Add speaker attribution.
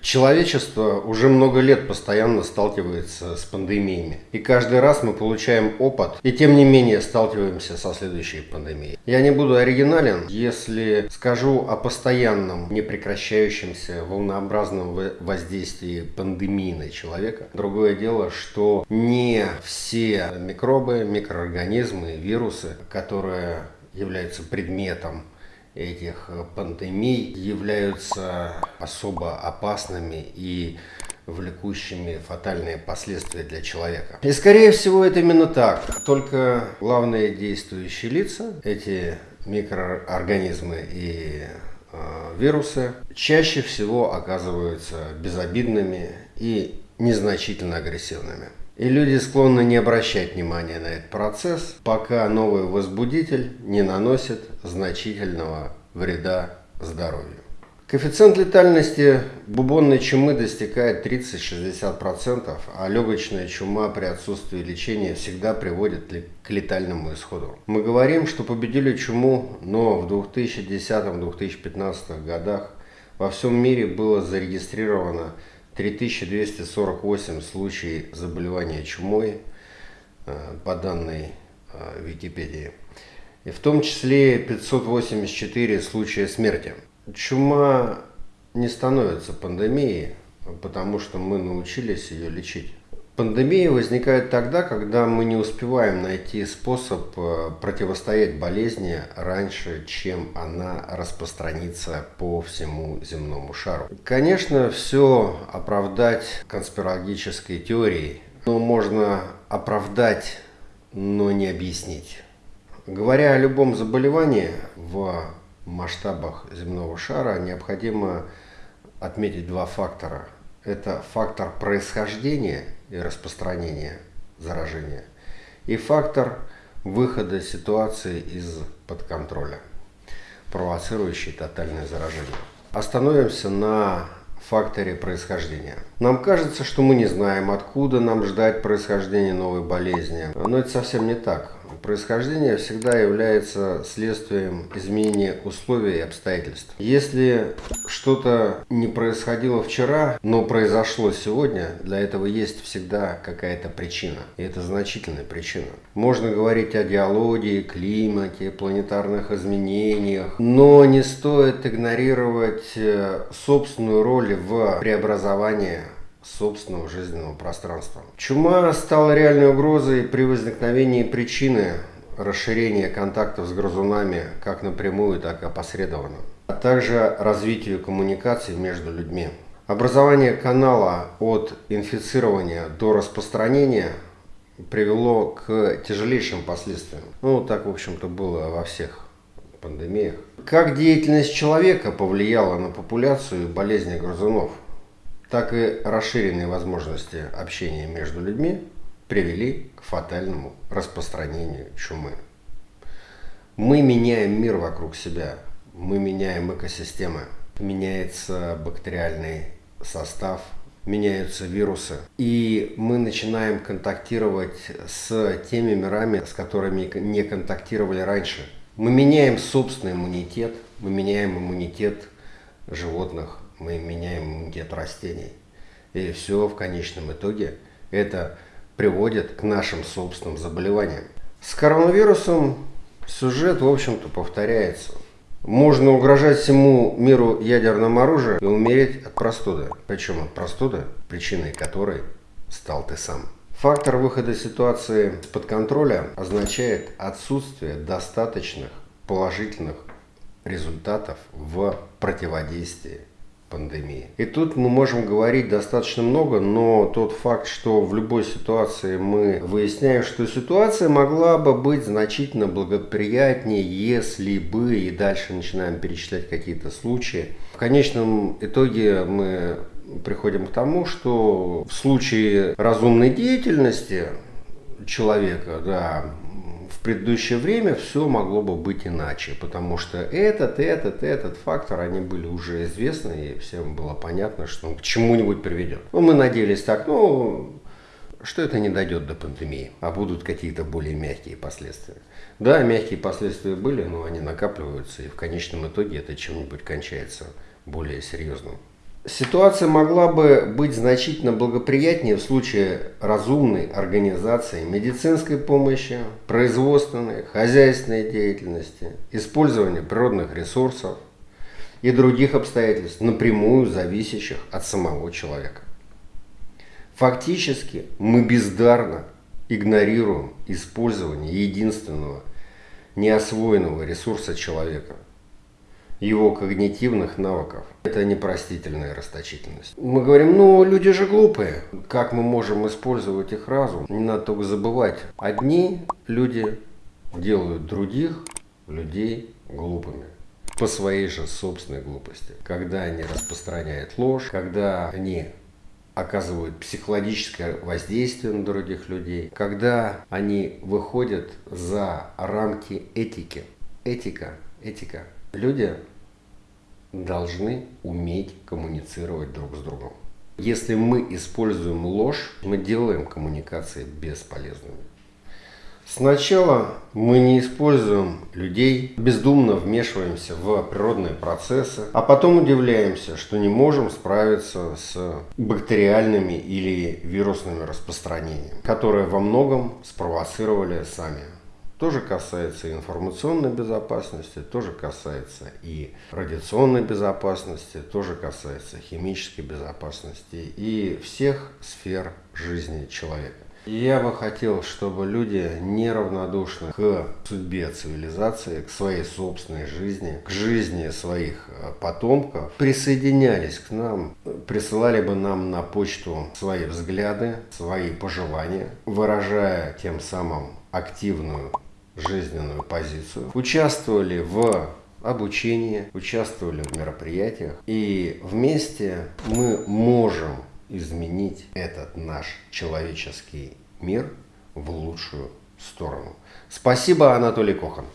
Speaker 1: Человечество уже много лет постоянно сталкивается с пандемиями. И каждый раз мы получаем опыт, и тем не менее сталкиваемся со следующей пандемией. Я не буду оригинален, если скажу о постоянном, непрекращающемся, волнообразном воздействии пандемии на человека. Другое дело, что не все микробы, микроорганизмы, вирусы, которые являются предметом этих э, пандемий являются особо опасными и влекущими фатальные последствия для человека. И скорее всего это именно так. Только главные действующие лица, эти микроорганизмы и э, вирусы, чаще всего оказываются безобидными и незначительно агрессивными. И люди склонны не обращать внимания на этот процесс, пока новый возбудитель не наносит значительного вреда здоровью. Коэффициент летальности бубонной чумы достигает 30-60%, а легочная чума при отсутствии лечения всегда приводит к летальному исходу. Мы говорим, что победили чуму, но в 2010-2015 годах во всем мире было зарегистрировано 3248 случаев заболевания чумой э, по данной э, Википедии. И в том числе 584 случая смерти. Чума не становится пандемией, потому что мы научились ее лечить. Пандемия возникает тогда, когда мы не успеваем найти способ э, противостоять болезни раньше, чем она распространится по всему земному шару. Конечно, все оправдать конспирологической теорией, но можно оправдать, но не объяснить. Говоря о любом заболевании в масштабах земного шара, необходимо отметить два фактора. Это фактор происхождения – и распространения заражения, и фактор выхода ситуации из-под контроля, провоцирующий тотальное заражение. Остановимся на факторе происхождения. Нам кажется, что мы не знаем, откуда нам ждать происхождения новой болезни. Но это совсем не так. Происхождение всегда является следствием изменения условий и обстоятельств. Если что-то не происходило вчера, но произошло сегодня, для этого есть всегда какая-то причина. И это значительная причина. Можно говорить о геологии, климате, планетарных изменениях, но не стоит игнорировать э, собственную роль в преобразовании собственного жизненного пространства. Чума стала реальной угрозой при возникновении причины расширения контактов с грызунами как напрямую, так и опосредованно, а также развитию коммуникаций между людьми. Образование канала от инфицирования до распространения привело к тяжелейшим последствиям. Ну, так, в общем-то, было во всех пандемиях. Как деятельность человека повлияла на популяцию болезни грызунов – так и расширенные возможности общения между людьми привели к фатальному распространению чумы. Мы меняем мир вокруг себя, мы меняем экосистемы, меняется бактериальный состав, меняются вирусы, и мы начинаем контактировать с теми мирами, с которыми не контактировали раньше. Мы меняем собственный иммунитет, мы меняем иммунитет животных, мы меняем иммунитет растений. И все в конечном итоге это приводит к нашим собственным заболеваниям. С коронавирусом сюжет, в общем-то, повторяется. Можно угрожать всему миру ядерным оружием и умереть от простуды. Причем от простуды, причиной которой стал ты сам. Фактор выхода ситуации под контроля означает отсутствие достаточных положительных результатов в противодействии пандемии. И тут мы можем говорить достаточно много, но тот факт, что в любой ситуации мы выясняем, что ситуация могла бы быть значительно благоприятнее, если бы, и дальше начинаем перечислять какие-то случаи. В конечном итоге мы приходим к тому, что в случае разумной деятельности человека, да, предыдущее время все могло бы быть иначе, потому что этот, этот, этот фактор, они были уже известны, и всем было понятно, что он к чему-нибудь приведет. Ну, мы надеялись так, ну, что это не дойдет до пандемии, а будут какие-то более мягкие последствия. Да, мягкие последствия были, но они накапливаются, и в конечном итоге это чем-нибудь кончается более серьезным. Ситуация могла бы быть значительно благоприятнее в случае разумной организации медицинской помощи, производственной, хозяйственной деятельности, использования природных ресурсов и других обстоятельств, напрямую зависящих от самого человека. Фактически мы бездарно игнорируем использование единственного неосвоенного ресурса человека – его когнитивных навыков. Это непростительная расточительность. Мы говорим, ну, люди же глупые. Как мы можем использовать их разум? Не надо только забывать. Одни люди делают других людей глупыми по своей же собственной глупости. Когда они распространяют ложь, когда они оказывают психологическое воздействие на других людей, когда они выходят за рамки этики. Этика, этика Люди должны уметь коммуницировать друг с другом. Если мы используем ложь, мы делаем коммуникации бесполезными. Сначала мы не используем людей, бездумно вмешиваемся в природные процессы, а потом удивляемся, что не можем справиться с бактериальными или вирусными распространениями, которые во многом спровоцировали сами тоже касается информационной безопасности, тоже касается и радиационной безопасности, тоже касается химической безопасности и всех сфер жизни человека. Я бы хотел, чтобы люди неравнодушны к судьбе цивилизации, к своей собственной жизни, к жизни своих э, потомков, присоединялись к нам, присылали бы нам на почту свои взгляды, свои пожелания, выражая тем самым активную жизненную позицию, участвовали в обучении, участвовали в мероприятиях. И вместе мы можем изменить этот наш человеческий мир в лучшую сторону. Спасибо, Анатолий Кохан.